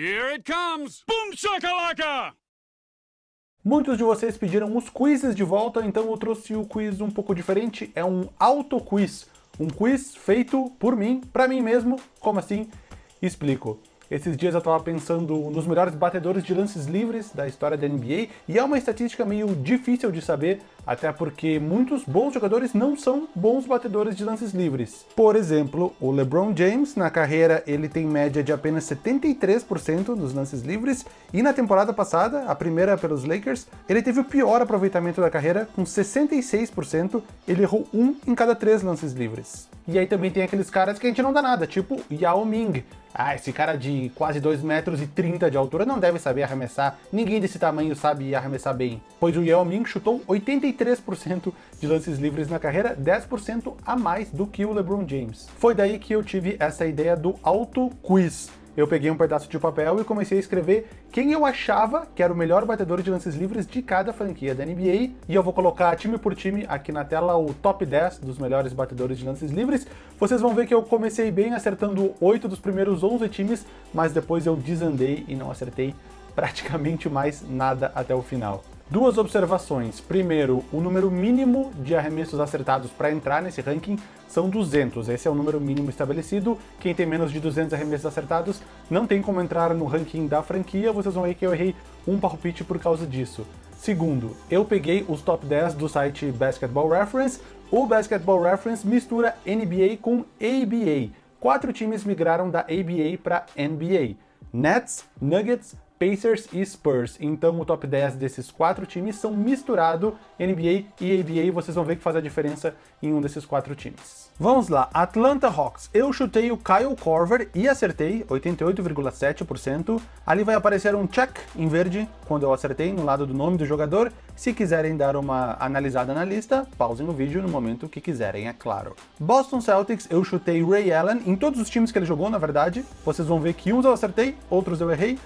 Here it comes! Boom shakalaka! Muitos de vocês pediram os quizzes de volta, então eu trouxe o quiz um pouco diferente. É um auto-quiz. Um quiz feito por mim, pra mim mesmo. Como assim? Explico. Esses dias eu estava pensando nos melhores batedores de lances livres da história da NBA, e é uma estatística meio difícil de saber, até porque muitos bons jogadores não são bons batedores de lances livres. Por exemplo, o LeBron James, na carreira, ele tem média de apenas 73% dos lances livres, e na temporada passada, a primeira pelos Lakers, ele teve o pior aproveitamento da carreira, com 66%, ele errou um em cada três lances livres. E aí também tem aqueles caras que a gente não dá nada, tipo Yao Ming, ah, esse cara de quase 2 metros e 30 de altura não deve saber arremessar, ninguém desse tamanho sabe arremessar bem. Pois o Yao Ming chutou 83% de lances livres na carreira, 10% a mais do que o LeBron James. Foi daí que eu tive essa ideia do auto quiz eu peguei um pedaço de papel e comecei a escrever quem eu achava que era o melhor batedor de lances livres de cada franquia da NBA, e eu vou colocar time por time aqui na tela o top 10 dos melhores batedores de lances livres. Vocês vão ver que eu comecei bem acertando 8 dos primeiros 11 times, mas depois eu desandei e não acertei praticamente mais nada até o final. Duas observações. Primeiro, o número mínimo de arremessos acertados para entrar nesse ranking são 200. Esse é o número mínimo estabelecido. Quem tem menos de 200 arremessos acertados não tem como entrar no ranking da franquia. Vocês vão ver que eu errei um palpite por causa disso. Segundo, eu peguei os top 10 do site Basketball Reference. O Basketball Reference mistura NBA com ABA. Quatro times migraram da ABA para NBA. Nets, Nuggets, Pacers e Spurs. Então o top 10 desses quatro times são misturado NBA e ABA, vocês vão ver que faz a diferença em um desses quatro times. Vamos lá, Atlanta Hawks. Eu chutei o Kyle Korver e acertei, 88,7%. Ali vai aparecer um check em verde quando eu acertei no lado do nome do jogador. Se quiserem dar uma analisada na lista, pausem o vídeo no momento que quiserem, é claro. Boston Celtics, eu chutei Ray Allen em todos os times que ele jogou, na verdade. Vocês vão ver que uns eu acertei, outros eu errei.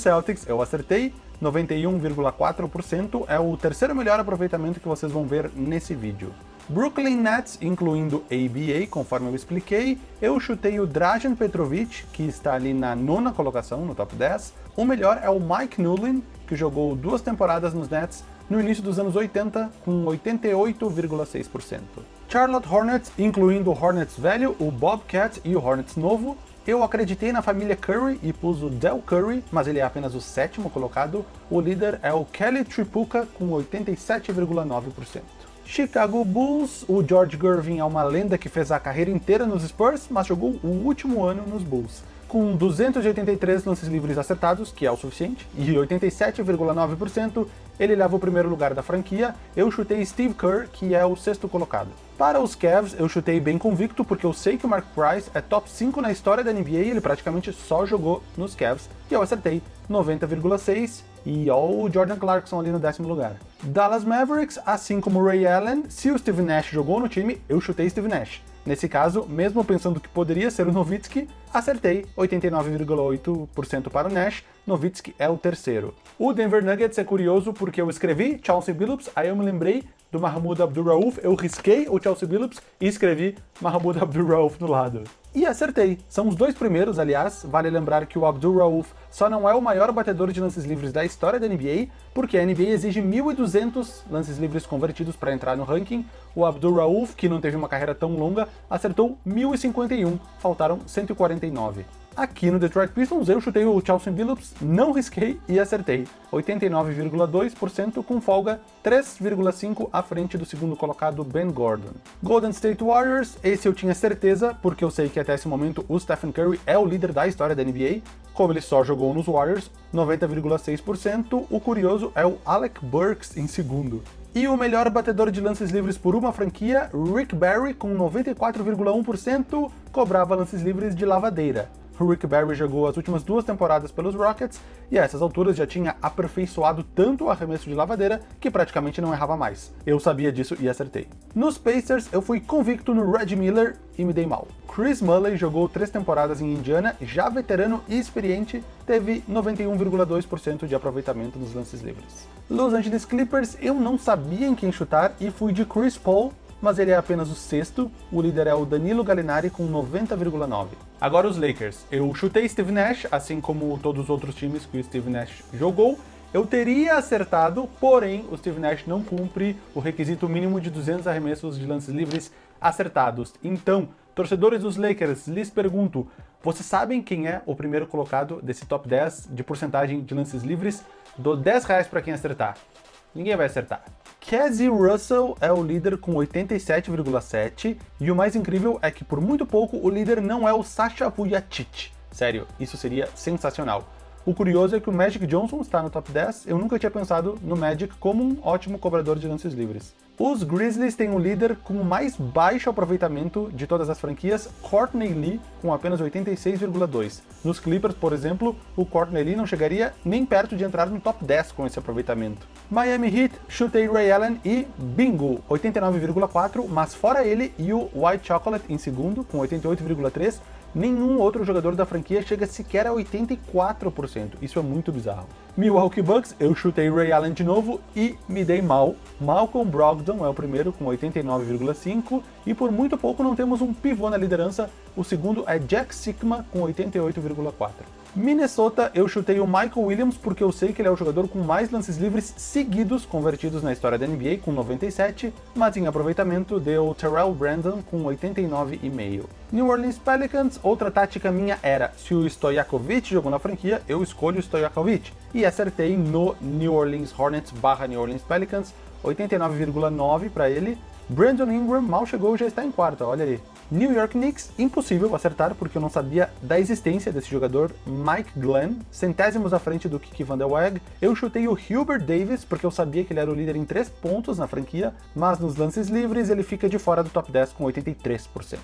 Celtics eu acertei, 91,4% é o terceiro melhor aproveitamento que vocês vão ver nesse vídeo. Brooklyn Nets, incluindo ABA, conforme eu expliquei, eu chutei o Drajan Petrovic, que está ali na nona colocação, no top 10. O melhor é o Mike Newlin, que jogou duas temporadas nos Nets no início dos anos 80, com 88,6%. Charlotte Hornets, incluindo o Hornets velho, o Bobcat e o Hornets novo, eu acreditei na família Curry e pus o Del Curry, mas ele é apenas o sétimo colocado. O líder é o Kelly Tripucka, com 87,9%. Chicago Bulls, o George Gervin é uma lenda que fez a carreira inteira nos Spurs, mas jogou o último ano nos Bulls. Com 283 lances livres acertados, que é o suficiente, e 87,9%, ele leva o primeiro lugar da franquia. Eu chutei Steve Kerr, que é o sexto colocado. Para os Cavs, eu chutei bem convicto, porque eu sei que o Mark Price é top 5 na história da NBA ele praticamente só jogou nos Cavs, e eu acertei 90,6%, e ó o Jordan Clarkson ali no décimo lugar. Dallas Mavericks, assim como Ray Allen, se o Steve Nash jogou no time, eu chutei Steve Nash. Nesse caso, mesmo pensando que poderia ser o Nowitzki, acertei 89,8% para o Nash, Nowitzki é o terceiro. O Denver Nuggets é curioso porque eu escrevi Chauncey Billups, aí eu me lembrei do Mahmoud Abdul-Rauf, eu risquei o Chelsea Billups e escrevi Mahmoud Abdul-Rauf no lado. E acertei. São os dois primeiros, aliás, vale lembrar que o Abdul-Rauf só não é o maior batedor de lances livres da história da NBA, porque a NBA exige 1.200 lances livres convertidos para entrar no ranking. O Abdul-Rauf, que não teve uma carreira tão longa, acertou 1.051, faltaram 149. Aqui no Detroit Pistons eu chutei o Chelsea Billups, não risquei e acertei. 89,2% com folga 3,5% à frente do segundo colocado Ben Gordon. Golden State Warriors, esse eu tinha certeza, porque eu sei que até esse momento o Stephen Curry é o líder da história da NBA, como ele só jogou nos Warriors, 90,6%, o curioso é o Alec Burks em segundo. E o melhor batedor de lances livres por uma franquia, Rick Barry, com 94,1%, cobrava lances livres de lavadeira. Rick Barry jogou as últimas duas temporadas pelos Rockets e a essas alturas já tinha aperfeiçoado tanto o arremesso de lavadeira que praticamente não errava mais. Eu sabia disso e acertei. Nos Pacers, eu fui convicto no Red Miller e me dei mal. Chris Mulley jogou três temporadas em Indiana, já veterano e experiente, teve 91,2% de aproveitamento nos lances livres. Los Angeles Clippers, eu não sabia em quem chutar e fui de Chris Paul mas ele é apenas o sexto, o líder é o Danilo Gallinari com 90,9. Agora os Lakers. Eu chutei Steve Nash, assim como todos os outros times que o Steve Nash jogou, eu teria acertado, porém o Steve Nash não cumpre o requisito mínimo de 200 arremessos de lances livres acertados. Então, torcedores dos Lakers, lhes pergunto, vocês sabem quem é o primeiro colocado desse top 10 de porcentagem de lances livres? Dou 10 reais para quem acertar. Ninguém vai acertar. Casey Russell é o líder com 87,7 e o mais incrível é que por muito pouco o líder não é o Sasha Vujacic. Sério, isso seria sensacional. O curioso é que o Magic Johnson está no top 10, eu nunca tinha pensado no Magic como um ótimo cobrador de lances livres. Os Grizzlies têm um líder com o mais baixo aproveitamento de todas as franquias, Courtney Lee, com apenas 86,2. Nos Clippers, por exemplo, o Courtney Lee não chegaria nem perto de entrar no top 10 com esse aproveitamento. Miami Heat, chutei Ray Allen e bingo, 89,4, mas fora ele e o White Chocolate em segundo, com 88,3, nenhum outro jogador da franquia chega sequer a 84%. Isso é muito bizarro. Milwaukee Bucks, eu chutei Ray Allen de novo e me dei mal. Malcolm Brogdon é o primeiro com 89,5% e por muito pouco não temos um pivô na liderança, o segundo é Jack Sigma com 88,4%. Minnesota, eu chutei o Michael Williams porque eu sei que ele é o jogador com mais lances livres seguidos convertidos na história da NBA, com 97, mas em aproveitamento deu Terrell Brandon com 89,5. New Orleans Pelicans, outra tática minha era, se o Stojakovic jogou na franquia, eu escolho o Stojakovic. E acertei no New Orleans Hornets barra New Orleans Pelicans, 89,9 para ele. Brandon Ingram mal chegou já está em quarta, olha aí. New York Knicks, impossível acertar porque eu não sabia da existência desse jogador, Mike Glenn, centésimos à frente do Kiki Van Der Weg. Eu chutei o Hubert Davis porque eu sabia que ele era o líder em 3 pontos na franquia, mas nos lances livres ele fica de fora do top 10 com 83%.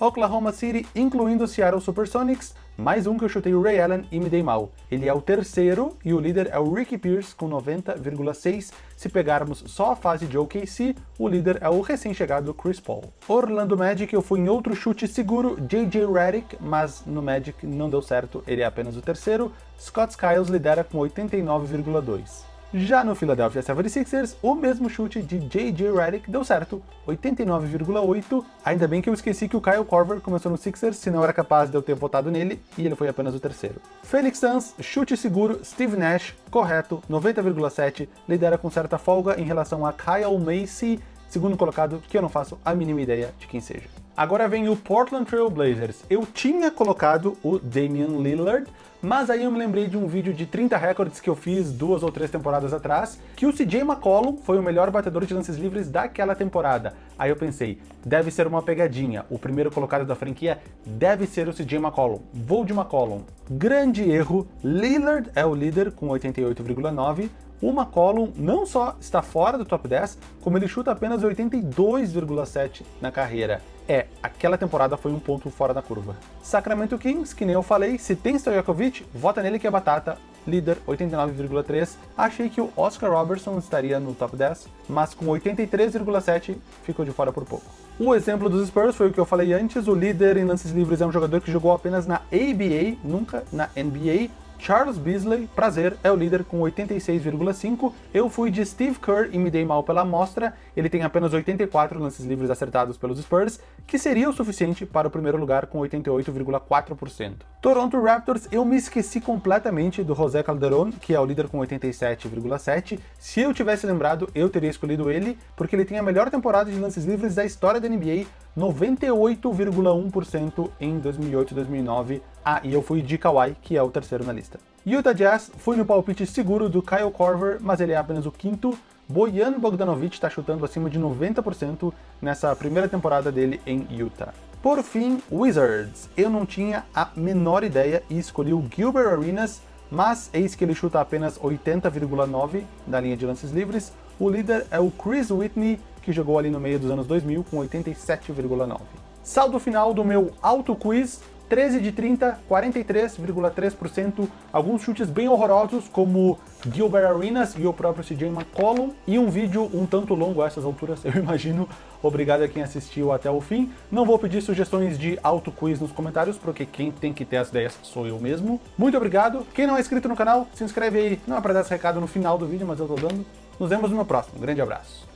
Oklahoma City, incluindo o Seattle Supersonics, mais um que eu chutei o Ray Allen e me dei mal. Ele é o terceiro e o líder é o Ricky Pierce com 90,6. Se pegarmos só a fase de OKC, o líder é o recém-chegado Chris Paul. Orlando Magic, eu fui em outro chute seguro, JJ Redick, mas no Magic não deu certo, ele é apenas o terceiro. Scott Skiles lidera com 89,2. Já no Philadelphia 76ers, o mesmo chute de J.J. Redick deu certo, 89,8. Ainda bem que eu esqueci que o Kyle Korver começou no Sixers, senão era capaz de eu ter votado nele, e ele foi apenas o terceiro. Phoenix Suns, chute seguro, Steve Nash, correto, 90,7, lidera com certa folga em relação a Kyle Macy, segundo colocado, que eu não faço a mínima ideia de quem seja. Agora vem o Portland Trail Blazers. Eu tinha colocado o Damian Lillard, mas aí eu me lembrei de um vídeo de 30 recordes que eu fiz duas ou três temporadas atrás, que o CJ McCollum foi o melhor batedor de lances livres daquela temporada. Aí eu pensei, deve ser uma pegadinha, o primeiro colocado da franquia deve ser o CJ McCollum, vou de McCollum. Grande erro, Lillard é o líder com 88,9, o McCollum não só está fora do top 10, como ele chuta apenas 82,7 na carreira. É, aquela temporada foi um ponto fora da curva. Sacramento Kings, que nem eu falei, se tem Stojakovic, vota nele que é batata, líder 89,3. Achei que o Oscar Robertson estaria no top 10, mas com 83,7 ficou de fora por pouco. O exemplo dos Spurs foi o que eu falei antes, o líder em lances livres é um jogador que jogou apenas na ABA, nunca na NBA, Charles Beasley, prazer, é o líder com 86,5. Eu fui de Steve Kerr e me dei mal pela amostra. Ele tem apenas 84 lances livres acertados pelos Spurs, que seria o suficiente para o primeiro lugar com 88,4%. Toronto Raptors, eu me esqueci completamente do José Calderon, que é o líder com 87,7. Se eu tivesse lembrado, eu teria escolhido ele, porque ele tem a melhor temporada de lances livres da história da NBA, 98,1% em 2008 e 2009. Ah, e eu fui de Kawhi, que é o terceiro na lista. Utah Jazz, fui no palpite seguro do Kyle Korver, mas ele é apenas o quinto. Bojan Bogdanovic está chutando acima de 90% nessa primeira temporada dele em Utah. Por fim, Wizards. Eu não tinha a menor ideia e escolhi o Gilbert Arenas, mas eis que ele chuta apenas 80,9 da linha de lances livres. O líder é o Chris Whitney, que jogou ali no meio dos anos 2000 com 87,9. Saldo final do meu auto quiz, 13 de 30, 43,3%, alguns chutes bem horrorosos, como Gilbert Arenas e o próprio CJ McCollum, e um vídeo um tanto longo a essas alturas, eu imagino. Obrigado a quem assistiu até o fim. Não vou pedir sugestões de auto quiz nos comentários, porque quem tem que ter as ideias sou eu mesmo. Muito obrigado. Quem não é inscrito no canal, se inscreve aí. Não é para dar esse recado no final do vídeo, mas eu tô dando. Nos vemos no meu próximo. Um grande abraço.